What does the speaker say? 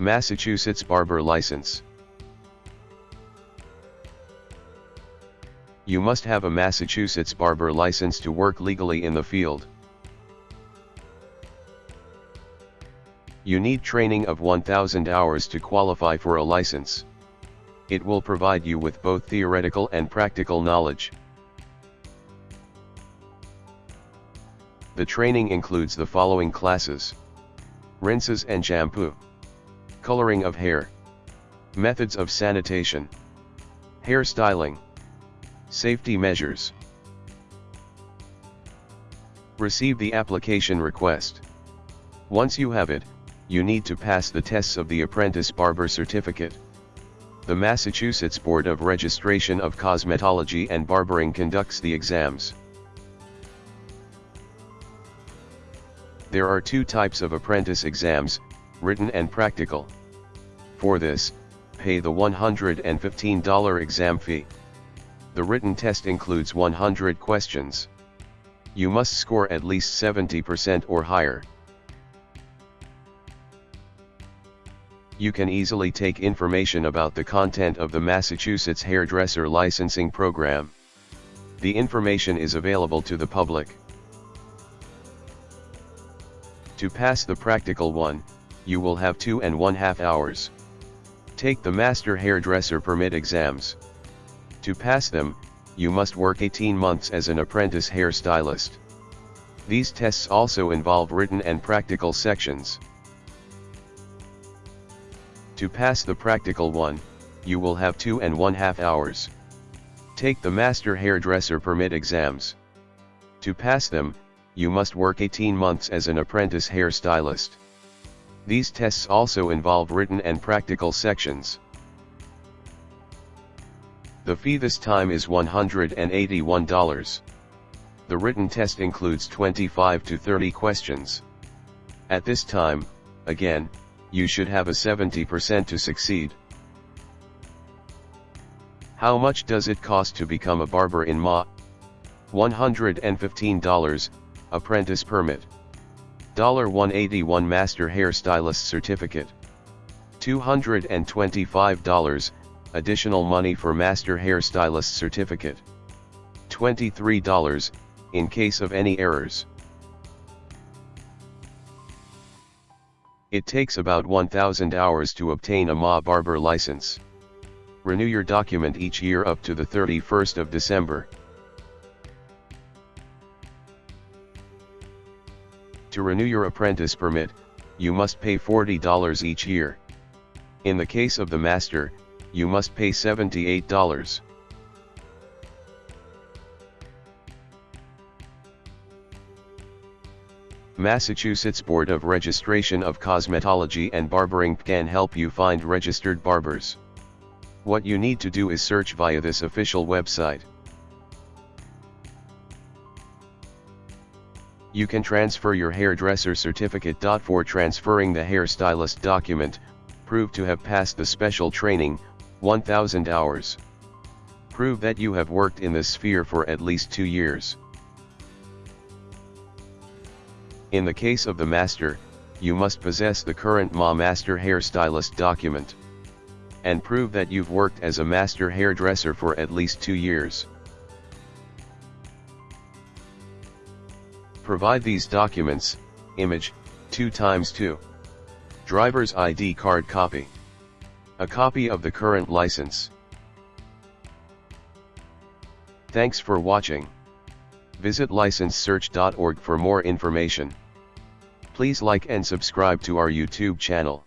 Massachusetts Barber License You must have a Massachusetts barber license to work legally in the field. You need training of 1000 hours to qualify for a license. It will provide you with both theoretical and practical knowledge. The training includes the following classes. Rinses and shampoo. Coloring of hair. Methods of sanitation. Hair styling. Safety measures. Receive the application request. Once you have it, you need to pass the tests of the Apprentice Barber Certificate. The Massachusetts Board of Registration of Cosmetology and Barbering conducts the exams. There are two types of apprentice exams, written and practical. For this, pay the $115 exam fee. The written test includes 100 questions. You must score at least 70% or higher. You can easily take information about the content of the Massachusetts Hairdresser Licensing Program. The information is available to the public. To pass the practical one, you will have two and one half hours. Take the Master Hairdresser Permit exams. To pass them, you must work 18 months as an apprentice hairstylist. These tests also involve written and practical sections. To pass the practical one, you will have two and one half hours. Take the Master Hairdresser Permit exams. To pass them, you must work 18 months as an apprentice hairstylist. These tests also involve written and practical sections. The fee this time is $181. The written test includes 25 to 30 questions. At this time, again, you should have a 70% to succeed. How much does it cost to become a barber in Ma? $115, apprentice permit. 181 master hairstylist certificate. $225, additional money for Master Hairstylist Certificate. $23, in case of any errors. It takes about 1000 hours to obtain a Ma Barber license. Renew your document each year up to the 31st of December. To renew your apprentice permit, you must pay $40 each year. In the case of the master, you must pay $78. Massachusetts Board of Registration of Cosmetology and Barbering can help you find registered barbers. What you need to do is search via this official website. You can transfer your hairdresser certificate. For transferring the hairstylist document, prove to have passed the special training, 1000 hours. Prove that you have worked in this sphere for at least two years. In the case of the master, you must possess the current Ma Master Hairstylist document. And prove that you've worked as a master hairdresser for at least two years. Provide these documents, image, 2 times 2. Driver's ID card copy. A copy of the current license. Thanks for watching. Visit licensesearch.org for more information. Please like and subscribe to our YouTube channel.